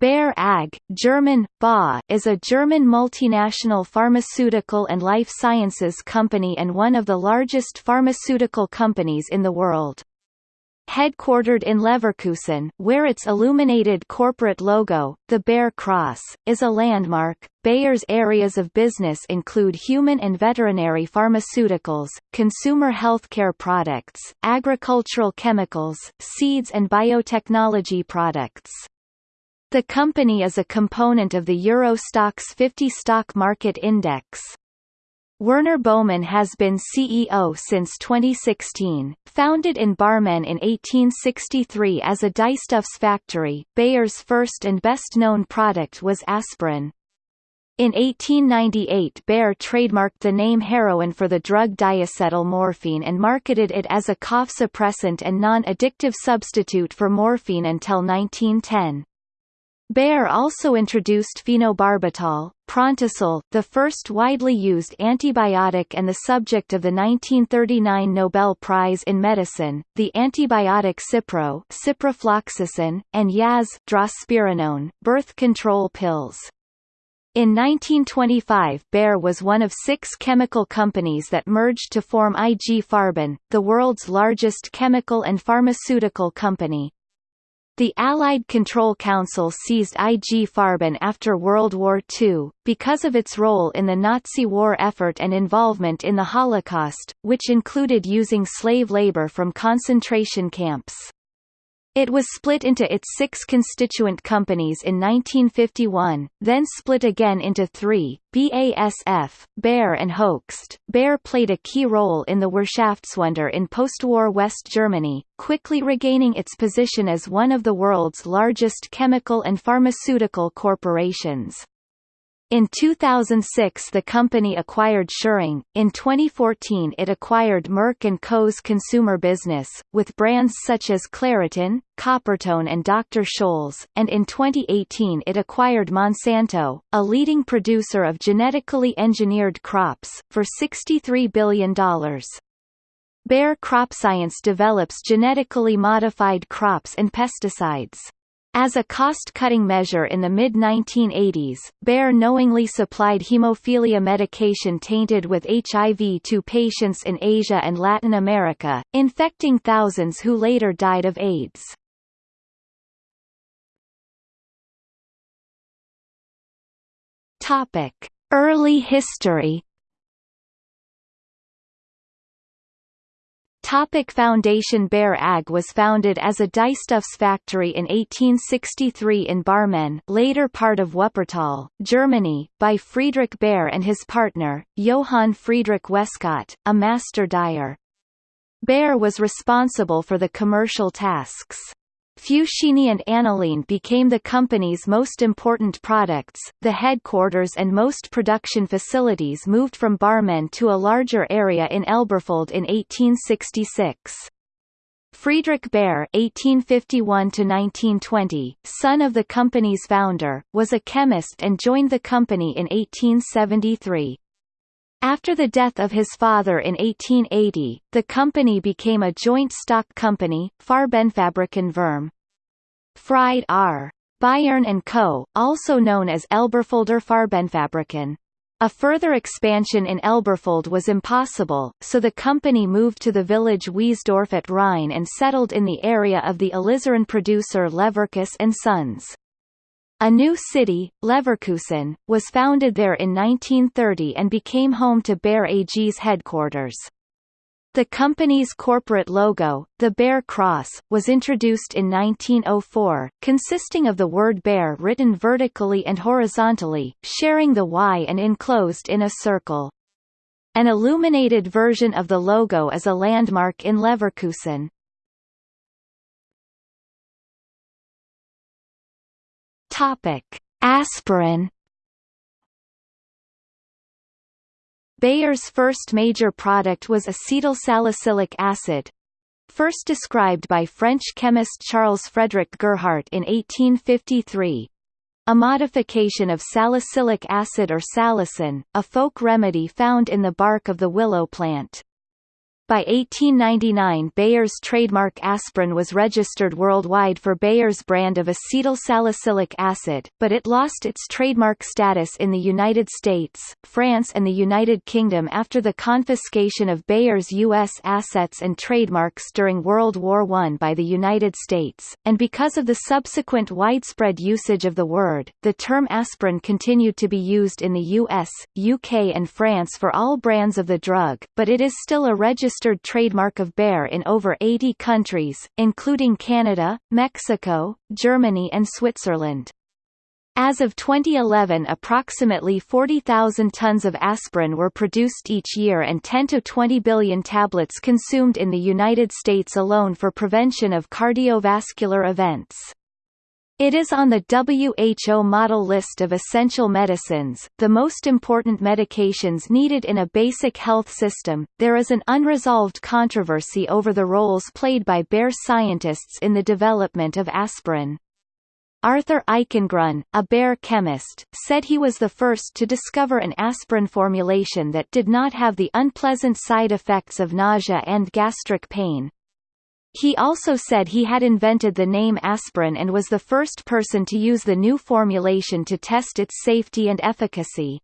Bayer AG, German, BA, is a German multinational pharmaceutical and life sciences company and one of the largest pharmaceutical companies in the world. Headquartered in Leverkusen, where its illuminated corporate logo, the Bayer Cross, is a landmark, Bayer's areas of business include human and veterinary pharmaceuticals, consumer healthcare products, agricultural chemicals, seeds and biotechnology products. The company is a component of the Euro Stoxx 50 stock market index. Werner Baumann has been CEO since 2016. Founded in Barmen in 1863 as a dyestuffs factory, Bayer's first and best-known product was aspirin. In 1898 Bayer trademarked the name heroin for the drug diacetyl morphine and marketed it as a cough suppressant and non-addictive substitute for morphine until 1910. Bayer also introduced phenobarbital, Prontosil, the first widely used antibiotic and the subject of the 1939 Nobel Prize in Medicine, the antibiotic Cipro ciprofloxacin, and Yaz drospirenone, birth control pills. In 1925 Bayer was one of six chemical companies that merged to form IG Farben, the world's largest chemical and pharmaceutical company. The Allied Control Council seized IG Farben after World War II, because of its role in the Nazi war effort and involvement in the Holocaust, which included using slave labor from concentration camps. It was split into its six constituent companies in 1951, then split again into three, BASF, Bayer and Hoechst. Bayer played a key role in the Wirtschaftswunder in post-war West Germany, quickly regaining its position as one of the world's largest chemical and pharmaceutical corporations. In 2006 the company acquired Schering, in 2014 it acquired Merck & Co.'s consumer business, with brands such as Claritin, Coppertone and Dr. Scholl's, and in 2018 it acquired Monsanto, a leading producer of genetically engineered crops, for $63 billion. Bayer CropScience develops genetically modified crops and pesticides. As a cost-cutting measure in the mid-1980s, Bayer knowingly supplied hemophilia medication tainted with HIV to patients in Asia and Latin America, infecting thousands who later died of AIDS. Early history Topic Foundation Bayer AG was founded as a dyestuffs factory in 1863 in Barmen later part of Wuppertal, Germany, by Friedrich Bayer and his partner, Johann Friedrich Weskott, a master dyer. Bayer was responsible for the commercial tasks. Fuchsine and aniline became the company's most important products. The headquarters and most production facilities moved from Barmen to a larger area in Elberfeld in 1866. Friedrich Bayer (1851–1920), son of the company's founder, was a chemist and joined the company in 1873. After the death of his father in 1880, the company became a joint stock company, Farbenfabriken Verm. Fried R. Bayern & Co., also known as Elberfelder Farbenfabriken. A further expansion in Elberfeld was impossible, so the company moved to the village Wiesdorf at Rhine and settled in the area of the alizarin producer Leverkus and Sons. A new city, Leverkusen, was founded there in 1930 and became home to Bayer AG's headquarters. The company's corporate logo, the Bayer Cross, was introduced in 1904, consisting of the word Bayer written vertically and horizontally, sharing the Y and enclosed in a circle. An illuminated version of the logo is a landmark in Leverkusen. Topic: Aspirin. Bayer's first major product was acetylsalicylic acid, first described by French chemist Charles Frederick Gerhardt in 1853. A modification of salicylic acid or salicin, a folk remedy found in the bark of the willow plant. By 1899 Bayer's trademark aspirin was registered worldwide for Bayer's brand of acetyl salicylic acid, but it lost its trademark status in the United States, France and the United Kingdom after the confiscation of Bayer's U.S. assets and trademarks during World War I by the United States, and because of the subsequent widespread usage of the word, the term aspirin continued to be used in the US, UK and France for all brands of the drug, but it is still a registered registered trademark of Bayer in over 80 countries, including Canada, Mexico, Germany and Switzerland. As of 2011 approximately 40,000 tons of aspirin were produced each year and 10 to 20 billion tablets consumed in the United States alone for prevention of cardiovascular events. It is on the WHO model list of essential medicines, the most important medications needed in a basic health system. There is an unresolved controversy over the roles played by Bayer scientists in the development of aspirin. Arthur Eichengrun, a Bayer chemist, said he was the first to discover an aspirin formulation that did not have the unpleasant side effects of nausea and gastric pain, he also said he had invented the name aspirin and was the first person to use the new formulation to test its safety and efficacy.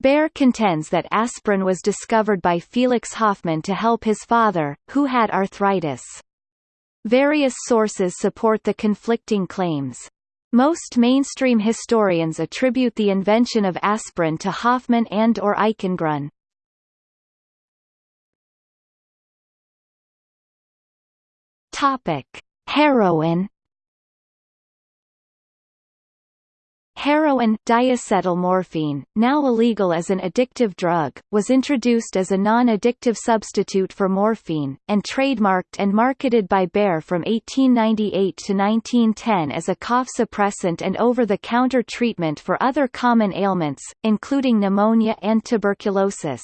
Bayer contends that aspirin was discovered by Felix Hoffmann to help his father, who had arthritis. Various sources support the conflicting claims. Most mainstream historians attribute the invention of aspirin to Hoffman and or Eichengrun. Topic: Heroin. Heroin diacetylmorphine, now illegal as an addictive drug, was introduced as a non-addictive substitute for morphine, and trademarked and marketed by Bayer from 1898 to 1910 as a cough suppressant and over-the-counter treatment for other common ailments, including pneumonia and tuberculosis.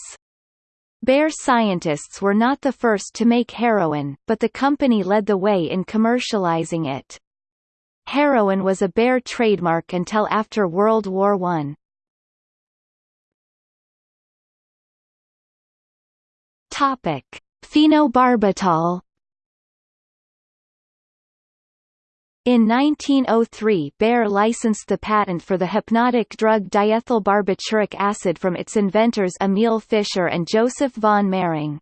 Bayer scientists were not the first to make heroin, but the company led the way in commercializing it. Heroin was a Bayer trademark until after World War I. Topic: Phenobarbital In 1903 Bayer licensed the patent for the hypnotic drug diethylbarbituric acid from its inventors Emil Fischer and Joseph von Mering.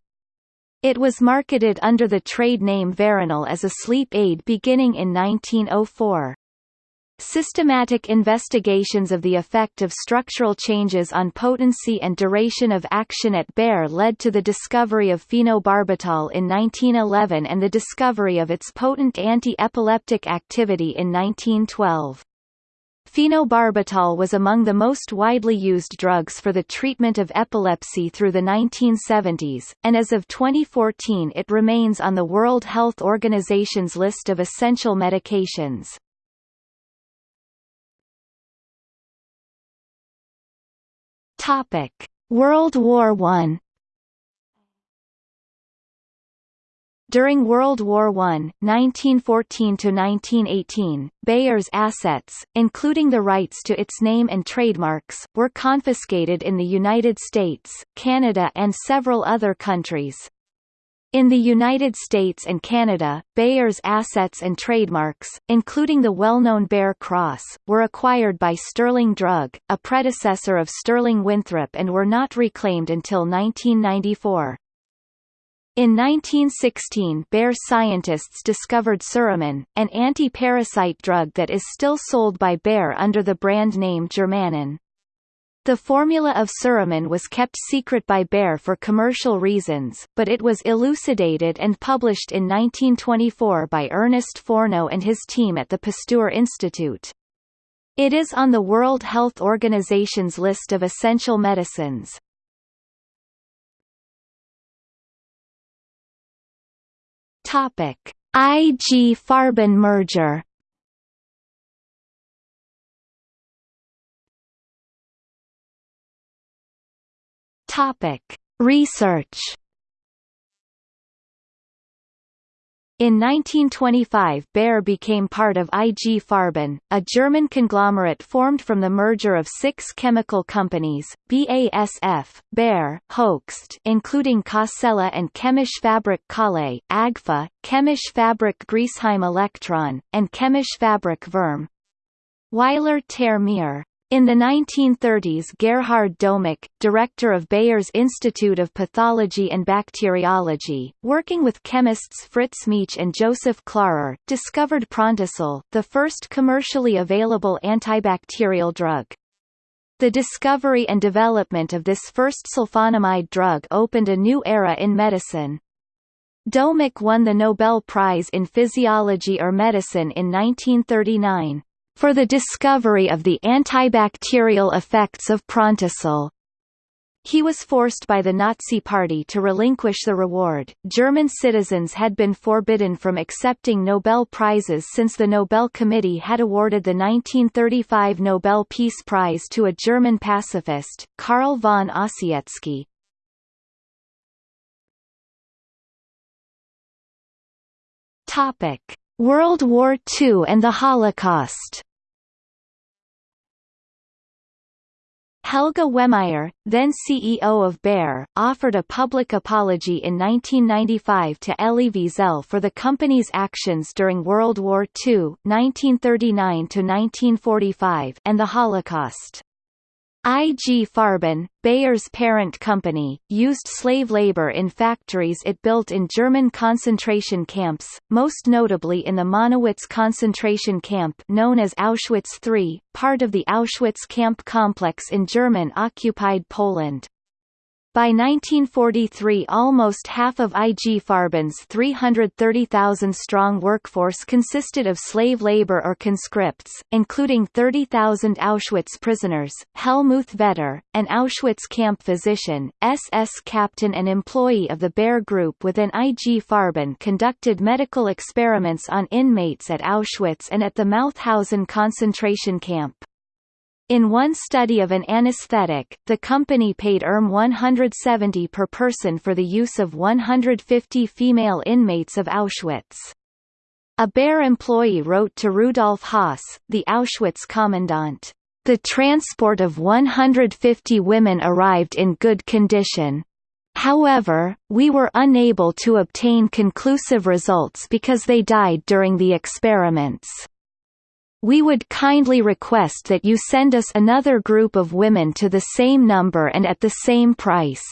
It was marketed under the trade name Veronal as a sleep aid beginning in 1904. Systematic investigations of the effect of structural changes on potency and duration of action at Bayer led to the discovery of phenobarbital in 1911 and the discovery of its potent anti-epileptic activity in 1912. Phenobarbital was among the most widely used drugs for the treatment of epilepsy through the 1970s, and as of 2014 it remains on the World Health Organization's list of essential medications. Topic: World War I. During World War I, (1914 to 1918), Bayer's assets, including the rights to its name and trademarks, were confiscated in the United States, Canada and several other countries. In the United States and Canada, Bayer's assets and trademarks, including the well-known Bayer Cross, were acquired by Sterling Drug, a predecessor of Sterling Winthrop and were not reclaimed until 1994. In 1916 Bayer scientists discovered Suramin, an anti-parasite drug that is still sold by Bayer under the brand name Germanin. The formula of Suramin was kept secret by Bayer for commercial reasons, but it was elucidated and published in 1924 by Ernest Fourneau and his team at the Pasteur Institute. It is on the World Health Organization's list of essential medicines. Topic: IG Farben merger Topic: Research. In 1925 Bayer became part of IG Farben, a German conglomerate formed from the merger of six chemical companies, BASF, Bayer, Hoechst including Cassella and Chemisch Fabrik Kalle, AGFA, Chemisch Fabrik Griesheim Elektron, and Chemisch Fabrik Würm. Weiler ter Meer in the 1930s Gerhard Domagk, director of Bayer's Institute of Pathology and Bacteriology, working with chemists Fritz Mietzsch and Joseph Klarer, discovered Prontosil, the first commercially available antibacterial drug. The discovery and development of this first sulfonamide drug opened a new era in medicine. Domagk won the Nobel Prize in Physiology or Medicine in 1939 for the discovery of the antibacterial effects of Prontosil. He was forced by the Nazi Party to relinquish the reward. German citizens had been forbidden from accepting Nobel Prizes since the Nobel Committee had awarded the 1935 Nobel Peace Prize to a German pacifist, Karl von Ossietzky. Topic: World War II and the Holocaust. Helge Wehmeier, then CEO of Bayer, offered a public apology in 1995 to Elie Wiesel for the company's actions during World War II (1939–1945) and the Holocaust. IG Farben, Bayer's parent company, used slave labor in factories it built in German concentration camps, most notably in the Monowitz concentration camp known as Auschwitz III, part of the Auschwitz camp complex in German-occupied Poland. By 1943 almost half of IG Farben's 330,000-strong workforce consisted of slave labor or conscripts, including 30,000 Auschwitz prisoners. Helmuth Vetter, an Auschwitz camp physician, SS captain and employee of the Bayer Group within IG Farben conducted medical experiments on inmates at Auschwitz and at the Mauthausen concentration camp. In one study of an anesthetic, the company paid ERM 170 per person for the use of 150 female inmates of Auschwitz. A Bayer employee wrote to Rudolf Höss, the Auschwitz commandant, "...the transport of 150 women arrived in good condition. However, we were unable to obtain conclusive results because they died during the experiments." We would kindly request that you send us another group of women to the same number and at the same price.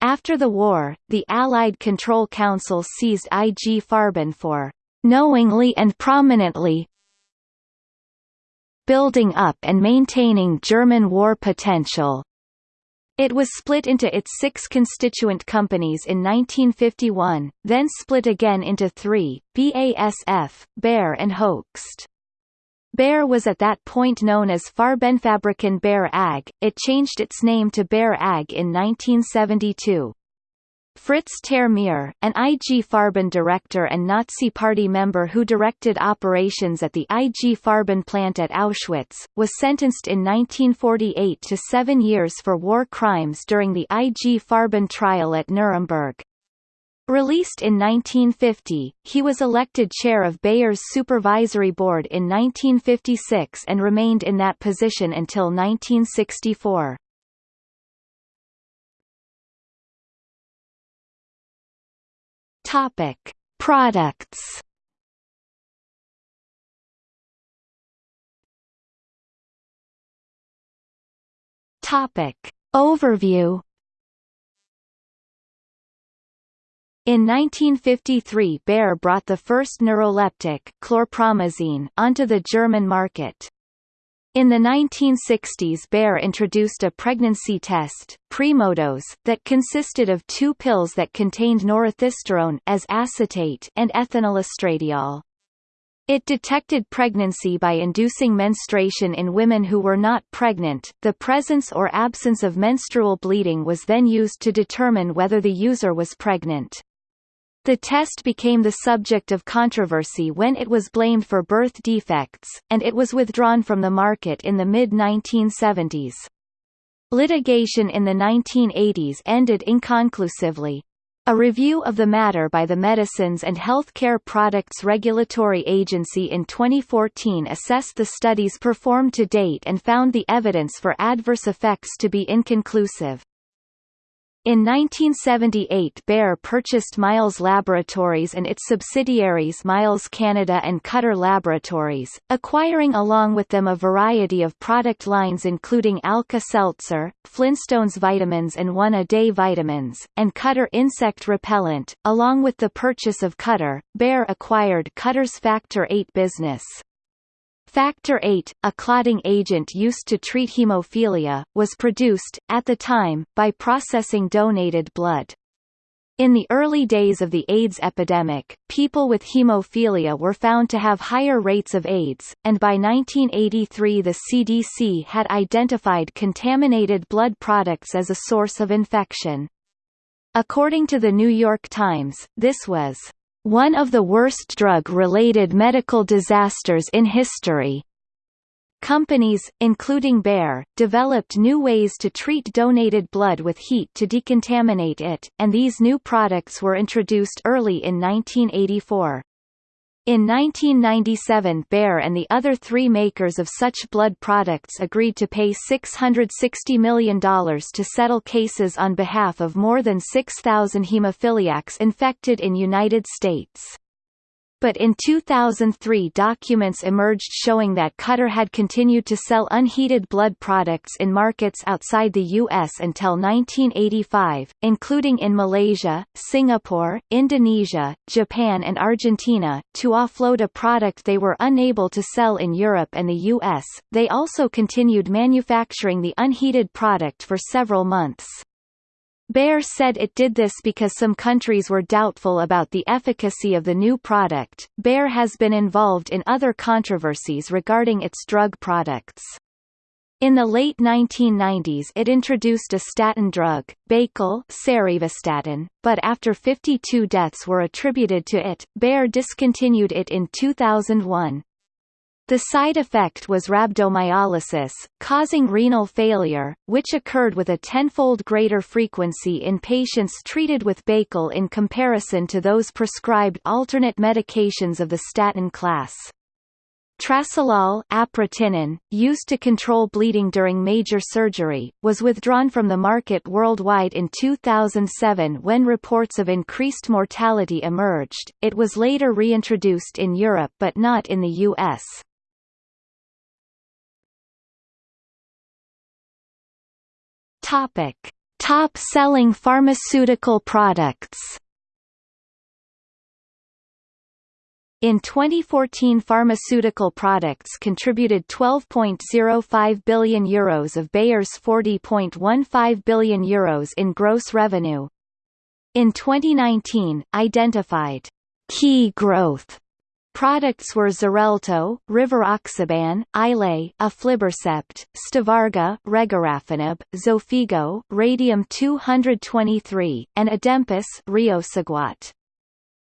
After the war, the Allied Control Council seized IG Farben for knowingly and prominently building up and maintaining German war potential. It was split into its six constituent companies in 1951, then split again into three, BASF, Bayer and Hoechst. Bayer was at that point known as Farbenfabriken Bayer AG, it changed its name to Bayer AG in 1972. Fritz ter Meer, an IG Farben director and Nazi Party member who directed operations at the IG Farben plant at Auschwitz, was sentenced in 1948 to seven years for war crimes during the IG Farben trial at Nuremberg. Released in 1950, he was elected chair of Bayer's supervisory board in 1956 and remained in that position until 1964. Topic: Products. Topic: Overview In 1953 Bayer brought the first neuroleptic chlorpromazine onto the German market. In the 1960s Bayer introduced a pregnancy test, Primodos, that consisted of two pills that contained norethisterone as acetate and ethinylestradiol. It detected pregnancy by inducing menstruation in women who were not pregnant. The presence or absence of menstrual bleeding was then used to determine whether the user was pregnant. The test became the subject of controversy when it was blamed for birth defects, and it was withdrawn from the market in the mid-1970s. Litigation in the 1980s ended inconclusively. A review of the matter by the Medicines and Healthcare Products Regulatory Agency in 2014 assessed the studies performed to date and found the evidence for adverse effects to be inconclusive. In 1978 Bayer purchased Miles Laboratories and its subsidiaries Miles Canada and Cutter Laboratories, acquiring along with them a variety of product lines including Alka-Seltzer, Flintstones vitamins and One-A-Day vitamins, and Cutter insect repellent. Along with the purchase of Cutter, Bayer acquired Cutter's Factor VIII business. Factor VIII, a clotting agent used to treat hemophilia, was produced, at the time, by processing donated blood. In the early days of the AIDS epidemic, people with hemophilia were found to have higher rates of AIDS, and by 1983 the CDC had identified contaminated blood products as a source of infection. According to the New York Times, this was one of the worst drug-related medical disasters in history. Companies, including Bayer, developed new ways to treat donated blood with heat to decontaminate it, and these new products were introduced early in 1984. In 1997 Bayer and the other three makers of such blood products agreed to pay $660 million to settle cases on behalf of more than 6,000 hemophiliacs infected in United States. But in 2003 documents emerged showing that Cutter had continued to sell unheated blood products in markets outside the U.S. until 1985, including in Malaysia, Singapore, Indonesia, Japan and Argentina, to offload a product they were unable to sell in Europe and the U.S. They also continued manufacturing the unheated product for several months. Bayer said it did this because some countries were doubtful about the efficacy of the new product. Bayer has been involved in other controversies regarding its drug products. In the late 1990s it introduced a statin drug, Baycol but after 52 deaths were attributed to it, Bayer discontinued it in 2001. The side effect was rhabdomyolysis, causing renal failure, which occurred with a tenfold greater frequency in patients treated with Baycol in comparison to those prescribed alternate medications of the statin class. Trasylol aprotinin, used to control bleeding during major surgery, was withdrawn from the market worldwide in 2007 when reports of increased mortality emerged. It was later reintroduced in Europe but not in the US. Topic: Top-selling pharmaceutical products. In 2014 pharmaceutical products contributed €12.05 billion Euros of Bayer's €40.15 billion Euros in gross revenue. In 2019, identified key growth Products were Xarelto, Rivaroxaban, Eylea, Aflibercept, Stivarga, Regorafenib, Xofigo, Radium-223, and Adempas.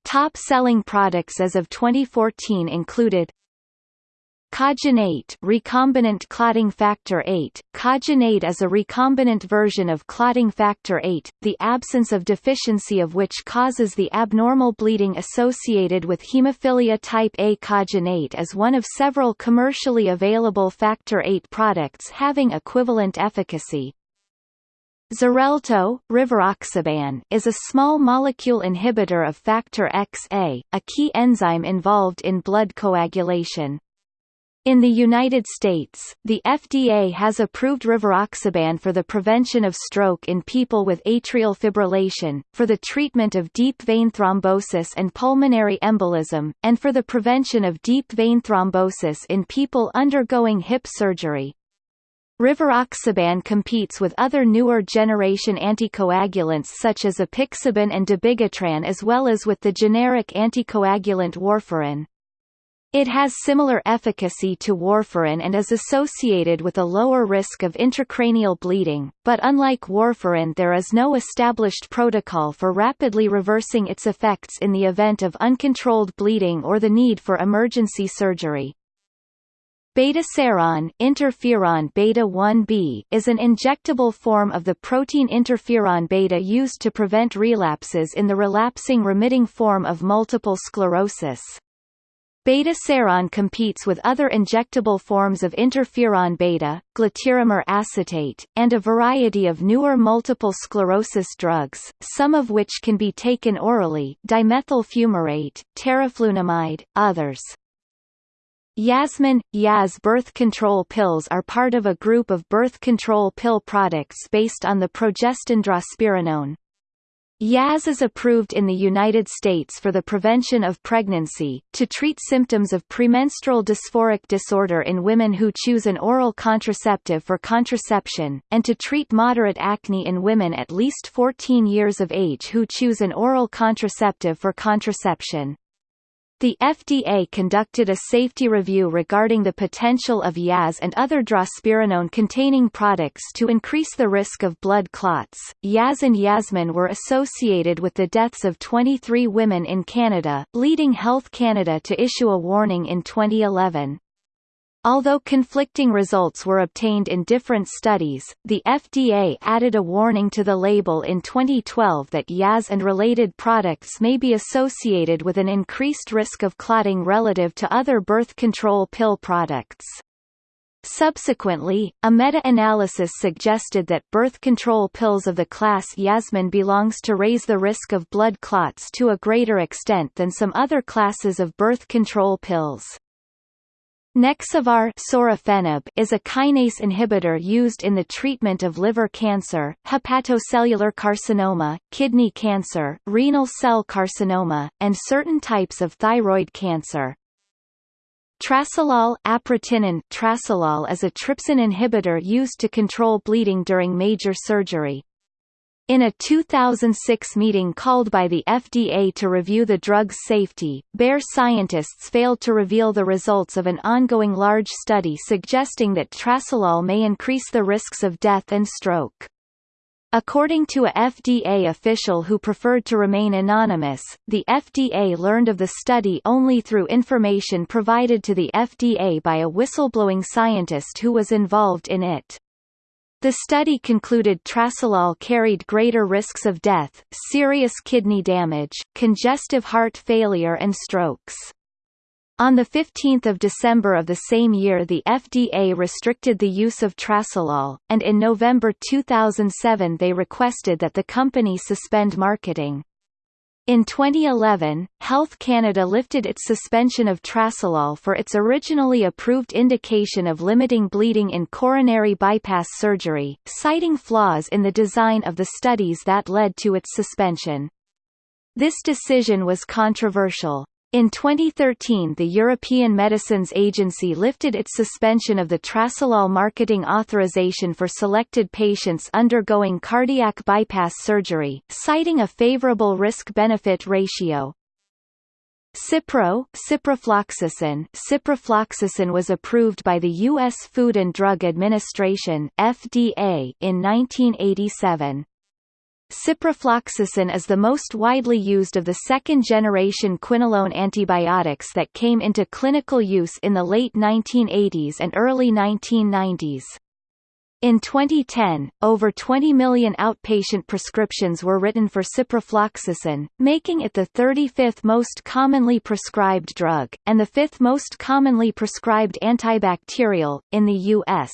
Top-selling products as of 2014 included Kogenate recombinant clotting factor 8 Kogenate is a recombinant version of clotting factor 8, the absence of deficiency of which causes the abnormal bleeding associated with hemophilia type A. Kogenate is one of several commercially available factor 8 products having equivalent efficacy. Xarelto, rivaroxaban, is a small molecule inhibitor of factor XA, a key enzyme involved in blood coagulation. In the United States, the FDA has approved rivaroxaban for the prevention of stroke in people with atrial fibrillation, for the treatment of deep vein thrombosis and pulmonary embolism, and for the prevention of deep vein thrombosis in people undergoing hip surgery. Rivaroxaban competes with other newer generation anticoagulants such as apixaban and dabigatran as well as with the generic anticoagulant warfarin. It has similar efficacy to warfarin and is associated with a lower risk of intracranial bleeding, but unlike warfarin there is no established protocol for rapidly reversing its effects in the event of uncontrolled bleeding or the need for emergency surgery. Betaseron interferon beta 1b is an injectable form of the protein interferon beta used to prevent relapses in the relapsing remitting form of multiple sclerosis. Betaseron competes with other injectable forms of interferon beta, glatiramer acetate, and a variety of newer multiple sclerosis drugs, some of which can be taken orally dimethyl fumarate, teriflunomide, others. Yasmin, Yaz birth control pills are part of a group of birth control pill products based on the progestin drospirenone. Yaz is approved in the United States for the prevention of pregnancy, to treat symptoms of premenstrual dysphoric disorder in women who choose an oral contraceptive for contraception, and to treat moderate acne in women at least 14 years of age who choose an oral contraceptive for contraception. The FDA conducted a safety review regarding the potential of Yaz and other drospirenone-containing products to increase the risk of blood clots. Yaz and Yasmin were associated with the deaths of 23 women in Canada, leading Health Canada to issue a warning in 2011. Although conflicting results were obtained in different studies, the FDA added a warning to the label in 2012 that Yaz and related products may be associated with an increased risk of clotting relative to other birth control pill products. Subsequently, a meta-analysis suggested that birth control pills of the class Yasmin belongs to raise the risk of blood clots to a greater extent than some other classes of birth control pills. Nexavar is a kinase inhibitor used in the treatment of liver cancer, hepatocellular carcinoma, kidney cancer, renal cell carcinoma, and certain types of thyroid cancer. Trasylol trasylol is a trypsin inhibitor used to control bleeding during major surgery. In a 2006 meeting called by the FDA to review the drug's safety, Bayer scientists failed to reveal the results of an ongoing large study suggesting that trasylol may increase the risks of death and stroke. According to a FDA official who preferred to remain anonymous, the FDA learned of the study only through information provided to the FDA by a whistleblowing scientist who was involved in it. The study concluded trasylol carried greater risks of death, serious kidney damage, congestive heart failure and strokes. On 15 December of the same year the FDA restricted the use of trasylol, and in November 2007 they requested that the company suspend marketing. In 2011, Health Canada lifted its suspension of trasylol for its originally approved indication of limiting bleeding in coronary bypass surgery, citing flaws in the design of the studies that led to its suspension. This decision was controversial. In 2013 the European Medicines Agency lifted its suspension of the trasylol marketing authorization for selected patients undergoing cardiac bypass surgery, citing a favorable risk-benefit ratio. Cipro ciprofloxacin ciprofloxacin was approved by the U.S. Food and Drug Administration FDA in 1987. Ciprofloxacin is the most widely used of the second-generation quinolone antibiotics that came into clinical use in the late 1980s and early 1990s. In 2010, over 20 million outpatient prescriptions were written for ciprofloxacin, making it the 35th most commonly prescribed drug, and the fifth most commonly prescribed antibacterial, in the U.S.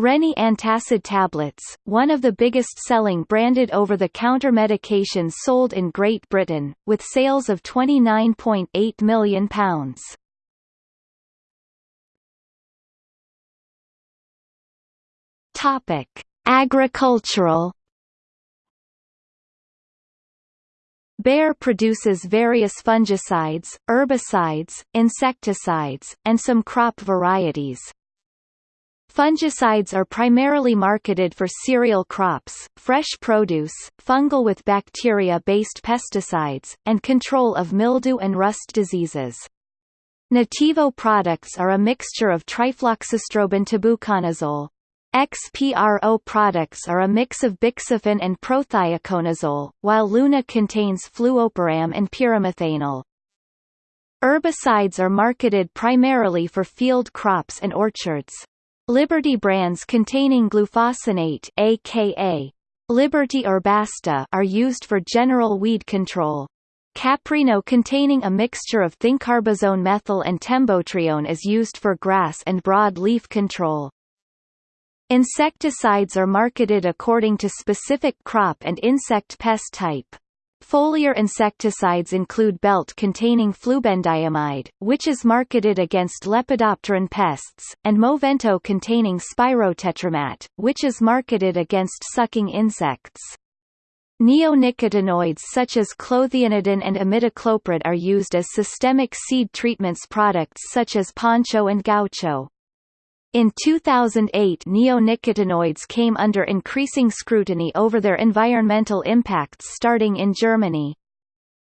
Rennie antacid tablets, one of the biggest-selling branded over-the-counter medications sold in Great Britain, with sales of £29.8 million. Topic: Agricultural Bayer produces various fungicides, herbicides, insecticides, and some crop varieties, Fungicides are primarily marketed for cereal crops, fresh produce, fungal with bacteria-based pesticides, and control of mildew and rust diseases. Nativo products are a mixture of trifloxystrobin tebuconazole. XPRO products are a mix of bixafen and prothioconazole, while Luna contains fluopyram and pyrimethanil. Herbicides are marketed primarily for field crops and orchards. Liberty brands containing glufosinate aka Liberty or Basta are used for general weed control. Capreno containing a mixture of thiencarbazone methyl and tembotrione is used for grass and broad leaf control. Insecticides are marketed according to specific crop and insect pest type. Foliar insecticides include belt containing flubendiamide, which is marketed against lepidopteran pests, and Movento containing spirotetramat, which is marketed against sucking insects. Neonicotinoids such as clothianidin and imidacloprid are used as systemic seed treatments products such as poncho and gaucho. In 2008 neonicotinoids came under increasing scrutiny over their environmental impacts starting in Germany.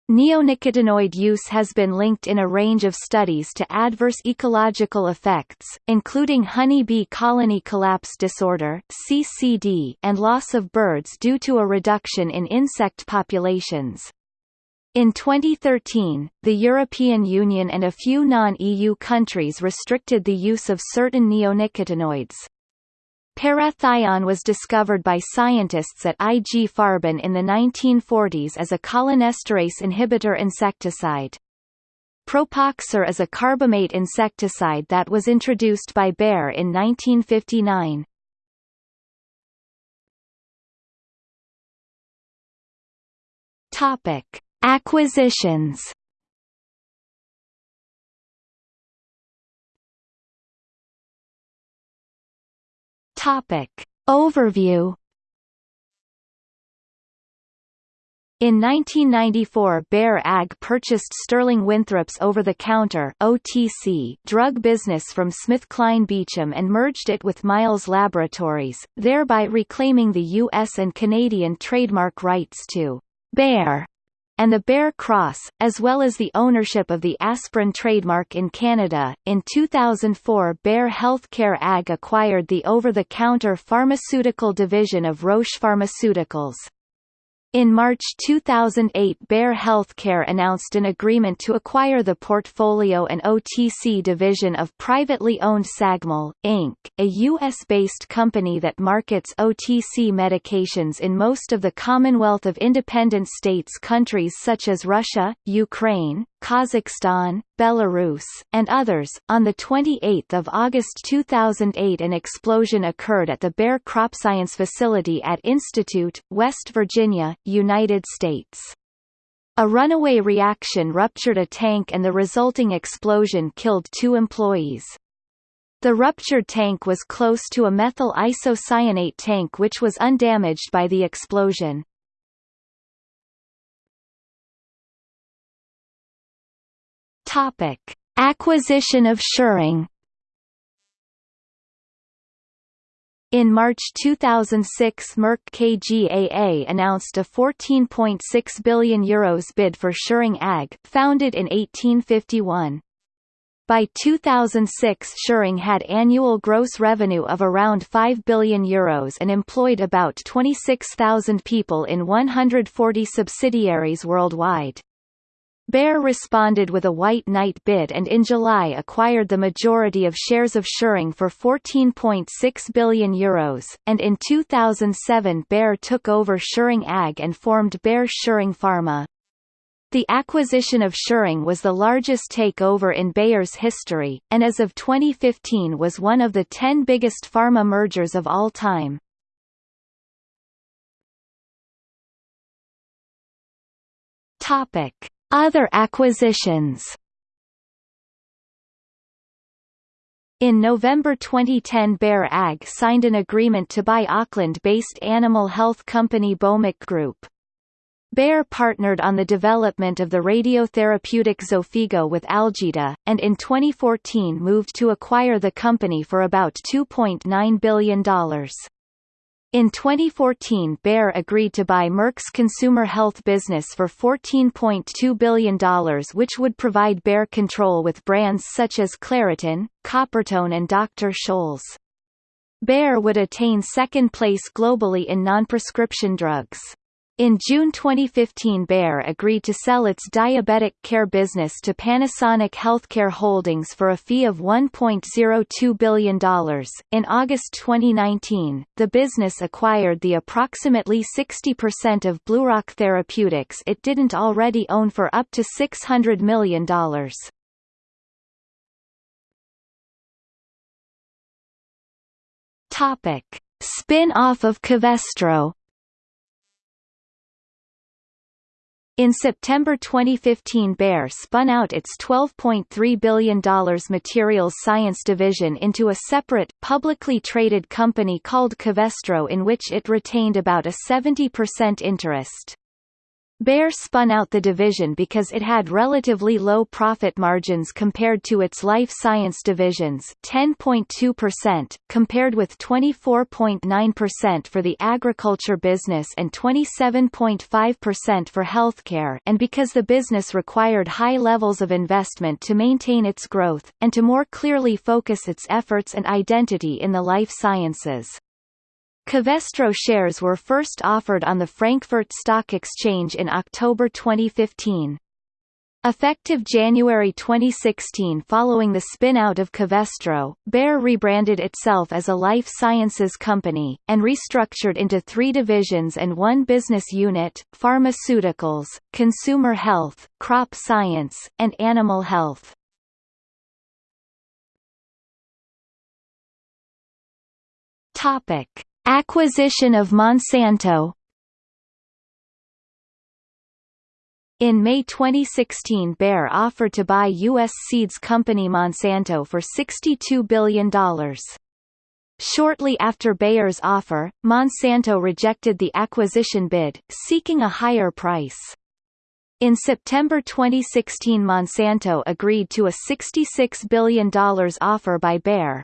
Neonicotinoid use has been linked in a range of studies to adverse ecological effects, including honeybee colony collapse disorder (CCD) and loss of birds due to a reduction in insect populations. In 2013, the European Union and a few non-EU countries restricted the use of certain neonicotinoids. Parathion was discovered by scientists at IG Farben in the 1940s as a cholinesterase inhibitor insecticide. Propoxur is a carbamate insecticide that was introduced by Bayer in 1959. Topic: Acquisitions Topic. Overview In 1994 Bayer AG purchased Sterling Winthrop's over-the-counter drug business from SmithKline Beecham and merged it with Miles Laboratories, thereby reclaiming the U.S. and Canadian trademark rights to Bayer and the Bayer Cross, as well as the ownership of the aspirin trademark in Canada. In 2004, Bayer Healthcare AG acquired the over-the-counter pharmaceutical division of Roche Pharmaceuticals. In March 2008 Bayer Healthcare announced an agreement to acquire the portfolio and OTC division of privately owned Sagmel, Inc., a U.S.-based company that markets OTC medications in most of the Commonwealth of Independent States countries such as Russia, Ukraine, Kazakhstan, Belarus, and others. On the 28th of August 2008, an explosion occurred at the Bayer CropScience facility at Institute, West Virginia, United States. A runaway reaction ruptured a tank and the resulting explosion killed two employees. The ruptured tank was close to a methyl isocyanate tank which was undamaged by the explosion. Topic: Acquisition of Schering. In March 2006 Merck KGaA announced a 14.6 billion euros bid for Schering AG, founded in 1851. By 2006 Schering had annual gross revenue of around 5 billion euros and employed about 26,000 people in 140 subsidiaries worldwide. Bayer responded with a white knight bid and in July acquired the majority of shares of Schering for 14.6 billion euros, and in 2007 Bayer took over Schering AG and formed Bayer Schering Pharma. The acquisition of Schering was the largest takeover in Bayer's history, and as of 2015 was one of the ten biggest pharma mergers of all time. Topic. Other acquisitions In November 2010 Bayer AG signed an agreement to buy Auckland-based animal health company Bomac Group. Bayer partnered on the development of the radiotherapeutic Xofigo with Algeta, and in 2014 moved to acquire the company for about $2.9 billion. In 2014 Bayer agreed to buy Merck's consumer health business for $14.2 billion which would provide Bayer control with brands such as Claritin, Coppertone and Dr. Scholl's. Bayer would attain second place globally in non-prescription drugs. In June 2015 Bayer agreed to sell its diabetic care business to Panasonic Healthcare Holdings for a fee of $1.02 billion. In August 2019, the business acquired the approximately 60% of BlueRock Therapeutics it didn't already own for up to $600 million. Topic. Spin-off of Covestro In September 2015 Bayer spun out its $12.3 billion materials science division into a separate, publicly traded company called Covestro in which it retained about a 70% interest. Bayer spun out the division because it had relatively low profit margins compared to its life science divisions 10.2%, compared with 24.9% for the agriculture business and 27.5% for healthcare and because the business required high levels of investment to maintain its growth, and to more clearly focus its efforts and identity in the life sciences. Covestro shares were first offered on the Frankfurt Stock Exchange in October 2015. Effective January 2016 following the spin-out of Covestro, Bayer rebranded itself as a life sciences company, and restructured into three divisions and one business unit, pharmaceuticals, consumer health, crop science, and animal health. Topic. Acquisition of Monsanto In May 2016 Bayer offered to buy U.S. seeds company Monsanto for $62 billion. Shortly after Bayer's offer, Monsanto rejected the acquisition bid, seeking a higher price. In September 2016 Monsanto agreed to a $66 billion offer by Bayer,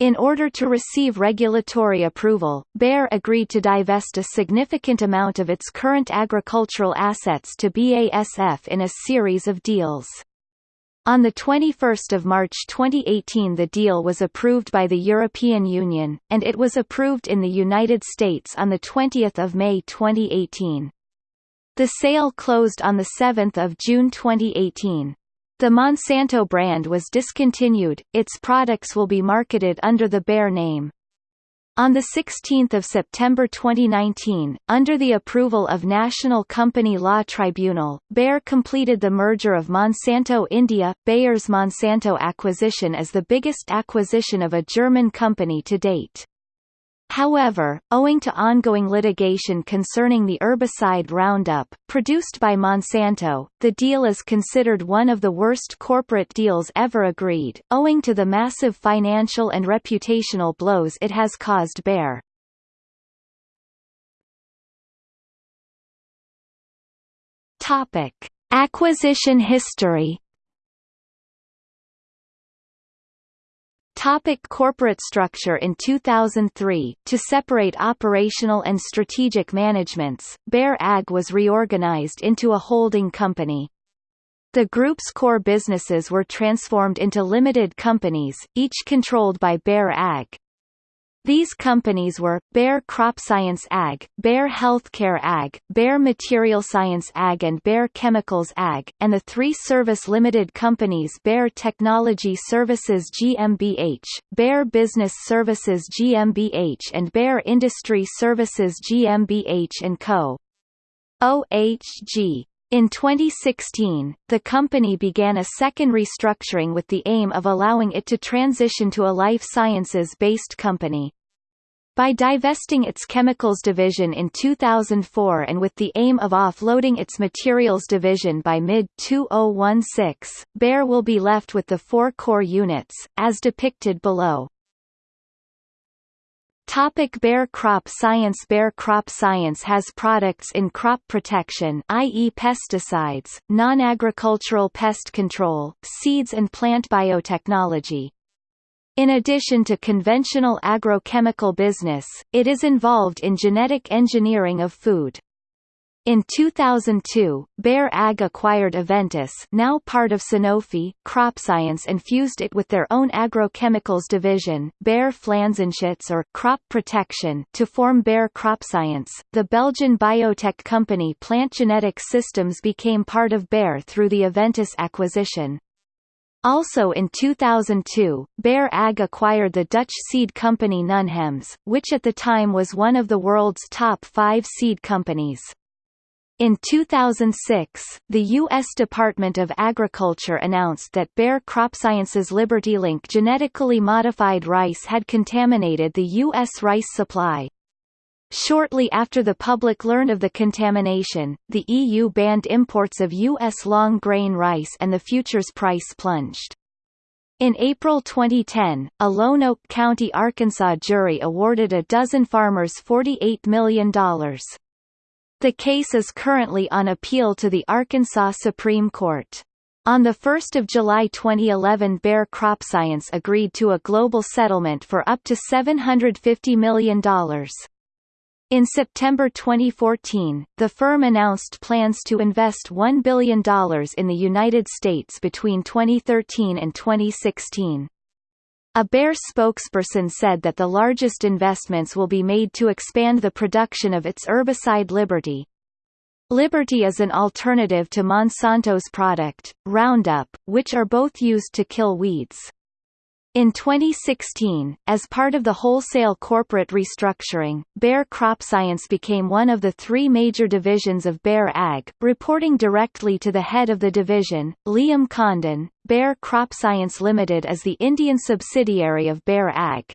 in order to receive regulatory approval, Bayer agreed to divest a significant amount of its current agricultural assets to BASF in a series of deals. On 21 March 2018 the deal was approved by the European Union, and it was approved in the United States on 20 May 2018. The sale closed on 7 June 2018. The Monsanto brand was discontinued, its products will be marketed under the Bayer name. On 16 September 2019, under the approval of National Company Law Tribunal, Bayer completed the merger of Monsanto India. Bayer's Monsanto acquisition is the biggest acquisition of a German company to date. However, owing to ongoing litigation concerning the herbicide Roundup, produced by Monsanto, the deal is considered one of the worst corporate deals ever agreed, owing to the massive financial and reputational blows it has caused Bayer. Acquisition history Topic corporate structure In 2003, to separate operational and strategic managements, Bayer AG was reorganized into a holding company. The group's core businesses were transformed into limited companies, each controlled by Bayer AG. These companies were, Bayer Crop Science AG, Bayer Healthcare AG, Bayer Material Science AG and Bayer Chemicals AG, and the three service limited companies Bayer Technology Services GmbH, Bayer Business Services GmbH and Bayer Industry Services GmbH & Co. OHG. In 2016, the company began a second restructuring with the aim of allowing it to transition to a life sciences-based company. By divesting its chemicals division in 2004 and with the aim of offloading its materials division by mid-2016, Bayer will be left with the four core units, as depicted below. Topic Bayer Crop Science Bayer Crop Science has products in crop protection i.e. pesticides, non-agricultural pest control, seeds and plant biotechnology. In addition to conventional agrochemical business, it is involved in genetic engineering of food. In 2002, Bayer AG acquired Aventis now part of Sanofi, CropScience and fused it with their own agrochemicals division, Bayer Pflanzenschutz or Crop Protection, to form Bayer CropScience. The Belgian biotech company Plant Genetic Systems became part of Bayer through the Aventis acquisition. Also in 2002, Bayer AG acquired the Dutch seed company Nunhems, which at the time was one of the world's top five seed companies. In 2006, the U.S. Department of Agriculture announced that Bayer CropScience's LibertyLink genetically modified rice had contaminated the U.S. rice supply. Shortly after the public learned of the contamination, the EU banned imports of U.S. long-grain rice and the futures price plunged. In April 2010, a Lonoke County, Arkansas jury awarded a dozen farmers $48 million. The case is currently on appeal to the Arkansas Supreme Court. On 1 July 2011 Bayer CropScience agreed to a global settlement for up to $750 million. In September 2014, the firm announced plans to invest $1 billion in the United States between 2013 and 2016. A Bayer spokesperson said that the largest investments will be made to expand the production of its herbicide Liberty. Liberty is an alternative to Monsanto's product, Roundup, which are both used to kill weeds. In 2016, as part of the wholesale corporate restructuring, Bayer CropScience became one of the three major divisions of Bayer AG, reporting directly to the head of the division, Liam Condon. Bayer CropScience Limited is the Indian subsidiary of Bayer AG.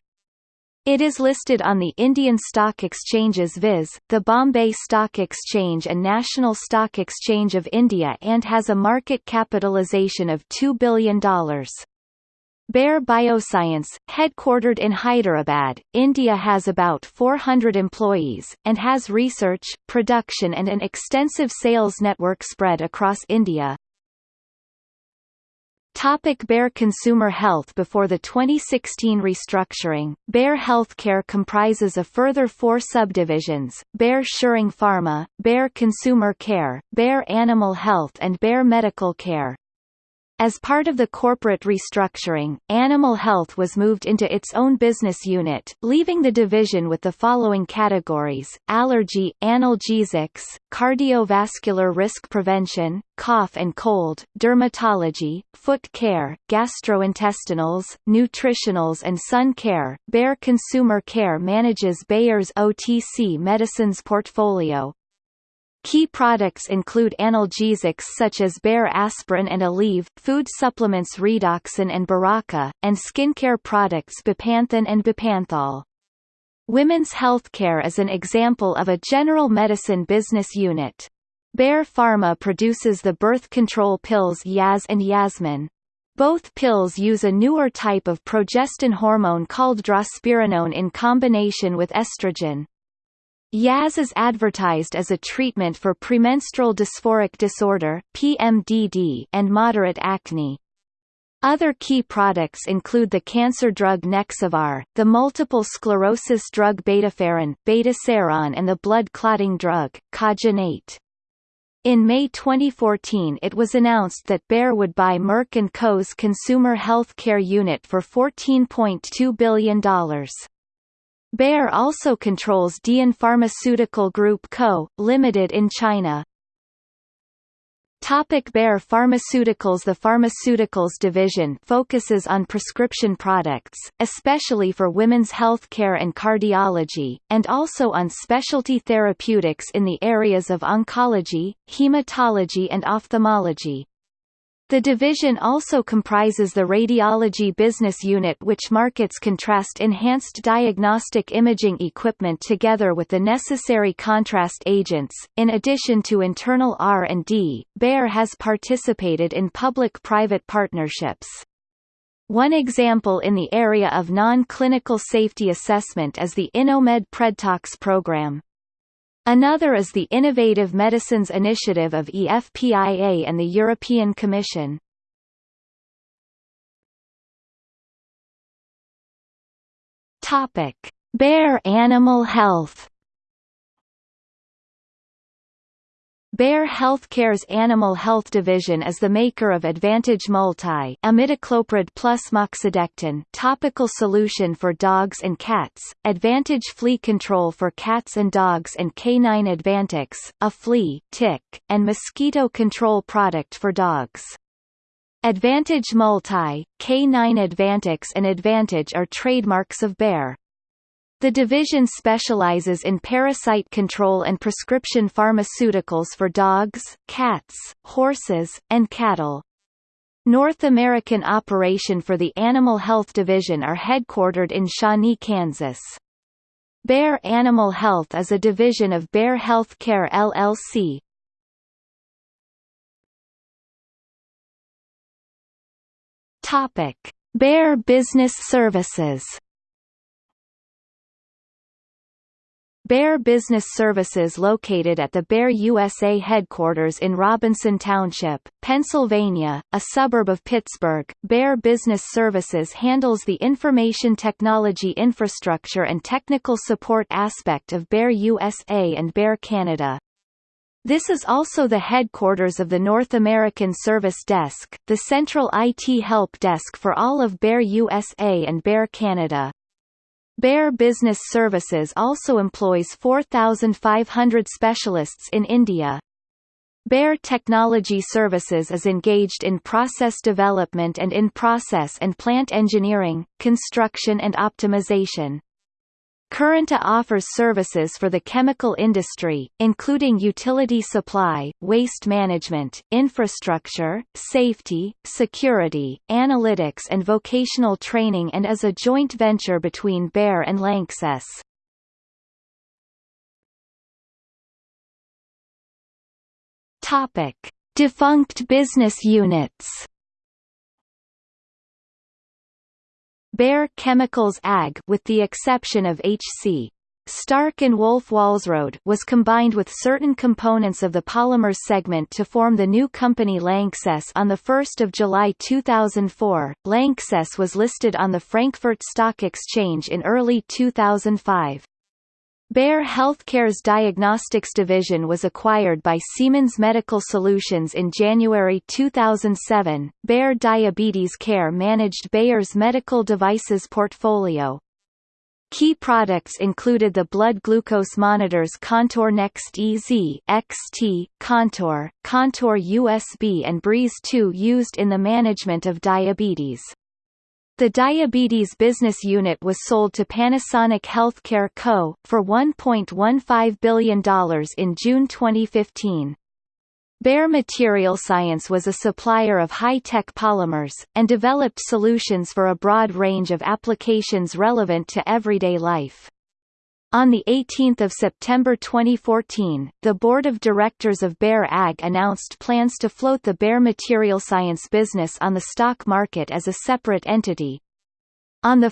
It is listed on the Indian stock exchanges viz., the Bombay Stock Exchange and National Stock Exchange of India and has a market capitalization of $2 billion. Bayer Bioscience, headquartered in Hyderabad, India has about 400 employees, and has research, production and an extensive sales network spread across India. Topic Bayer Consumer Health Before the 2016 restructuring, Bayer Healthcare comprises a further four subdivisions, Bayer Schering Pharma, Bayer Consumer Care, Bayer Animal Health and Bayer Medical Care. As part of the corporate restructuring, Animal Health was moved into its own business unit, leaving the division with the following categories, allergy, analgesics, cardiovascular risk prevention, cough and cold, dermatology, foot care, gastrointestinals, nutritionals and sun care. Bayer Consumer Care manages Bayer's OTC medicines portfolio, Key products include analgesics such as Bayer aspirin and Aleve, food supplements Redoxon and Berocca, and skincare products Bepanthen and Bepanthol. Women's healthcare is an example of a general medicine business unit. Bayer Pharma produces the birth control pills Yaz and Yasmin. Both pills use a newer type of progestin hormone called drospirenone in combination with estrogen. Yaz is advertised as a treatment for premenstrual dysphoric disorder PMDD and moderate acne. Other key products include the cancer drug Nexavar, the multiple sclerosis drug Betaferon, Betaseron and the blood clotting drug, Kogenate. In May 2014 it was announced that Bayer would buy Merck & Co.'s consumer health care unit for $14.2 billion. Bayer also controls Dihon Pharmaceutical Group Co., Limited in China. Topic Bayer Pharmaceuticals The Pharmaceuticals division focuses on prescription products, especially for women's health care and cardiology, and also on specialty therapeutics in the areas of oncology, hematology and ophthalmology. The division also comprises the radiology business unit which markets contrast-enhanced diagnostic imaging equipment together with the necessary contrast agents. In addition to internal R&D, Bayer has participated in public-private partnerships. One example in the area of non-clinical safety assessment is the InnoMed PredTox program. Another is the Innovative Medicines Initiative of EFPIA and the European Commission. Topic: Bayer Animal Health Bayer Healthcare's Animal Health Division is the maker of Advantage Multi imidacloprid plus moxidectin topical solution for dogs and cats, Advantage Flea Control for cats and dogs and K9 Advantix, a flea, tick, and mosquito control product for dogs. Advantage Multi, K9 Advantix and Advantage are trademarks of Bayer. The division specializes in parasite control and prescription pharmaceuticals for dogs, cats, horses, and cattle. North American operation for the Animal Health Division are headquartered in Shawnee, Kansas. Bayer Animal Health is a division of Bayer Healthcare LLC. Topic: Bayer Business Services Bayer Business Services located at the Bayer USA headquarters in Robinson Township, Pennsylvania, a suburb of Pittsburgh. Bayer Business Services handles the information technology infrastructure and technical support aspect of Bayer USA and Bayer Canada. This is also the headquarters of the North American Service Desk, the central IT help desk for all of Bayer USA and Bayer Canada. Bayer Business Services also employs 4,500 specialists in India. Bayer Technology Services is engaged in process development and in process and plant engineering, construction and optimization. Currenta offers services for the chemical industry, including utility supply, waste management, infrastructure, safety, security, analytics and vocational training and is a joint venture between Bayer and Lanxess. Topic: Defunct business units. Bayer Chemicals AG with the exception of HC. Starck and Wolff Walsrode was combined with certain components of the polymers segment to form the new company Lanxess on 1 July 2004. Lanxess was listed on the Frankfurt Stock Exchange in early 2005. Bayer Healthcare's diagnostics division was acquired by Siemens Medical Solutions in January 2007. Bayer Diabetes Care managed Bayer's medical devices portfolio. Key products included the blood glucose monitors Contour Next EZ XT, Contour, Contour USB and Breeze 2 used in the management of diabetes. The diabetes business unit was sold to Panasonic Healthcare Co. for $1.15 billion in June 2015. Bayer Material Science was a supplier of high-tech polymers, and developed solutions for a broad range of applications relevant to everyday life. On 18 September 2014, the Board of Directors of Bayer AG announced plans to float the Bayer Material Science business on the stock market as a separate entity. On 1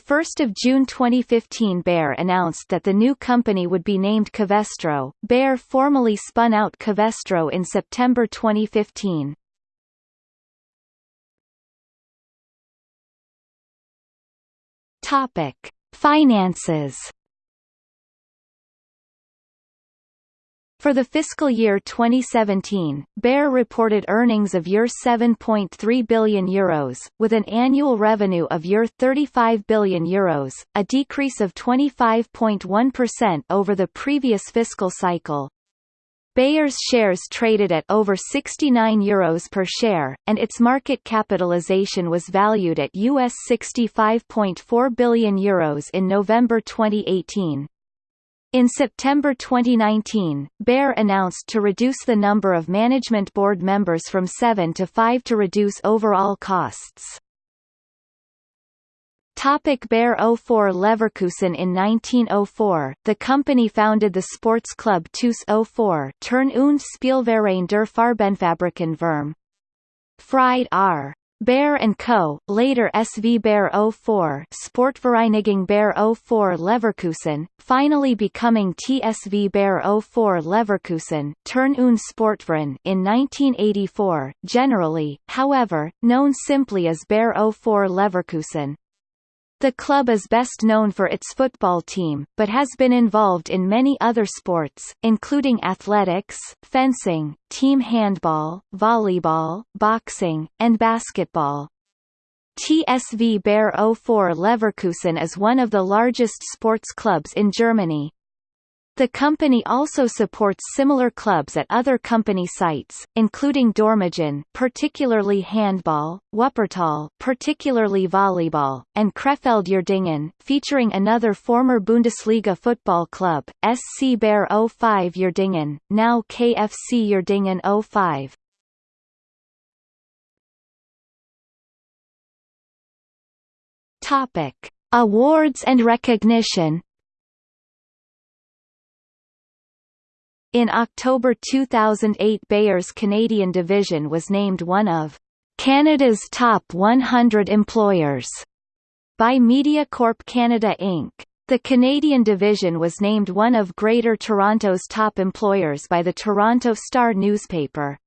June 2015 Bayer announced that the new company would be named Covestro. Bayer formally spun out Covestro in September 2015. Topic: Finances For the fiscal year 2017, Bayer reported earnings of Euro 7.3 billion euros, with an annual revenue of Euro 35 billion euros, a decrease of 25.1% over the previous fiscal cycle. Bayer's shares traded at over 69 euros per share, and its market capitalization was valued at US 65.4 billion euros in November 2018. In September 2019, Bayer announced to reduce the number of management board members from seven to five to reduce overall costs. Topic Bayer 04 Leverkusen In 1904, the company founded the sports club TuS 04 Turn und Spielverein der Farbenfabriken vorm. Fried R. Bayer & Co., later SV Bayer 04 Sportvereinigung Bayer 04 Leverkusen, finally becoming TSV Bayer 04 Leverkusen Turn und Sportverein in 1984, generally, however, known simply as Bayer 04 Leverkusen. The club is best known for its football team, but has been involved in many other sports, including athletics, fencing, team handball, volleyball, boxing, and basketball. TSV Bayer 04 Leverkusen is one of the largest sports clubs in Germany. The company also supports similar clubs at other company sites, including Dormagen, particularly handball, Wuppertal, particularly volleyball, and Krefeld Uerdingen, featuring another former Bundesliga football club, SC Bayer 05 Uerdingen, now KFC Uerdingen 05. Topic: Awards and recognition In October 2008 Bayer's Canadian division was named one of Canada's top 100 employers by MediaCorp Canada Inc. The Canadian division was named one of Greater Toronto's top employers by the Toronto Star newspaper.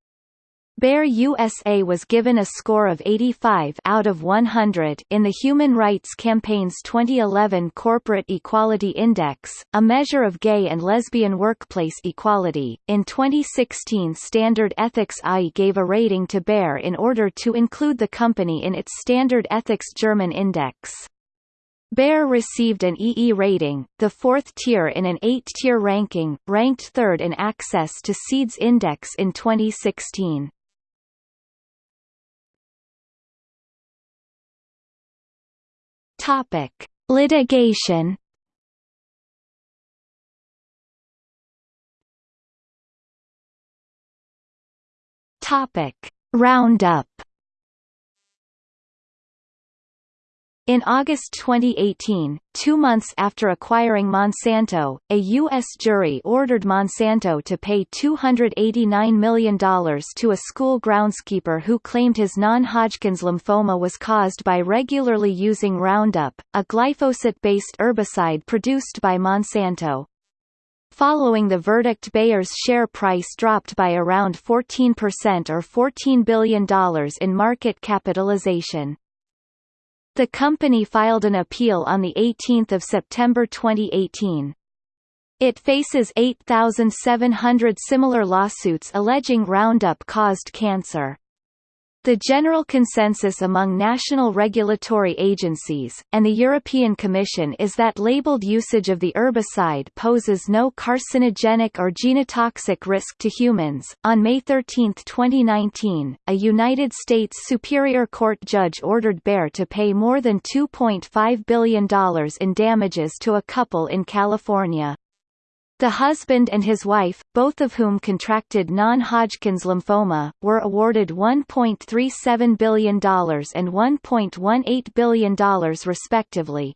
Bayer USA was given a score of 85 out of 100 in the Human Rights Campaign's 2011 Corporate Equality Index, a measure of gay and lesbian workplace equality. In 2016, Standard Ethics AI gave a rating to Bayer in order to include the company in its Standard Ethics German Index. Bayer received an EE rating, the fourth tier in an eight-tier ranking, ranked third in Access to SEED's index in 2016. Topic: Litigation. Topic: Roundup. In August 2018, two months after acquiring Monsanto, a U.S. jury ordered Monsanto to pay $289 million to a school groundskeeper who claimed his non-Hodgkin's lymphoma was caused by regularly using Roundup, a glyphosate-based herbicide produced by Monsanto. Following the verdict Bayer's share price dropped by around 14% or $14 billion in market capitalization. The company filed an appeal on 18 September 2018. It faces 8,700 similar lawsuits alleging Roundup caused cancer. The general consensus among national regulatory agencies, and the European Commission is that labeled usage of the herbicide poses no carcinogenic or genotoxic risk to humans. On May 13, 2019, a United States Superior Court judge ordered Bayer to pay more than $2.5 billion in damages to a couple in California. The husband and his wife, both of whom contracted non-Hodgkin's lymphoma, were awarded $1.37 billion and $1.18 billion respectively.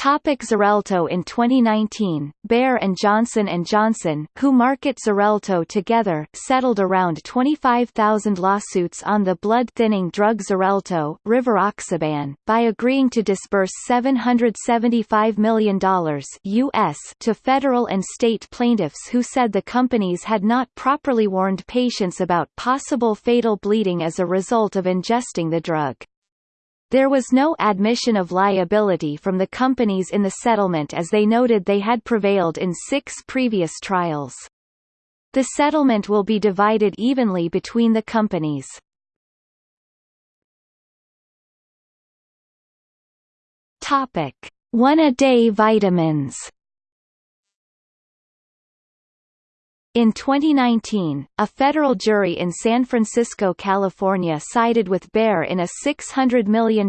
Topic Xarelto In 2019, Bayer and Johnson & Johnson, who market Xarelto together, settled around 25,000 lawsuits on the blood-thinning drug Xarelto Rivaroxaban, by agreeing to disburse $775 million US to federal and state plaintiffs who said the companies had not properly warned patients about possible fatal bleeding as a result of ingesting the drug. There was no admission of liability from the companies in the settlement as they noted they had prevailed in six previous trials. The settlement will be divided evenly between the companies. Topic: One-a-day vitamins In 2019, a federal jury in San Francisco, California sided with Bayer in a $600 million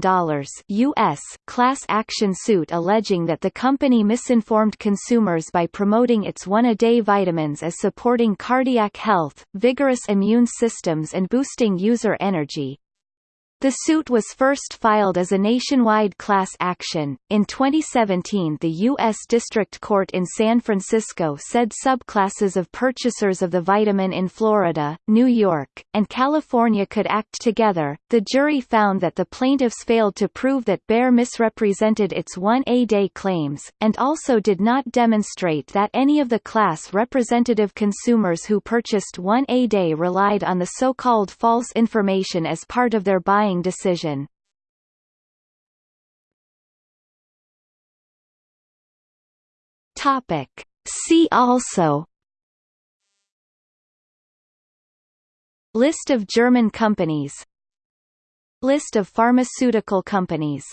US class action suit alleging that the company misinformed consumers by promoting its one-a-day vitamins as supporting cardiac health, vigorous immune systems and boosting user energy. The suit was first filed as a nationwide class action. In 2017, the U.S. District Court in San Francisco said subclasses of purchasers of the vitamin in Florida, New York, and California could act together. The jury found that the plaintiffs failed to prove that Bayer misrepresented its 1A day claims, and also did not demonstrate that any of the class representative consumers who purchased 1A day relied on the so-called false information as part of their buying decision. Topic. See also List of German companies List of pharmaceutical companies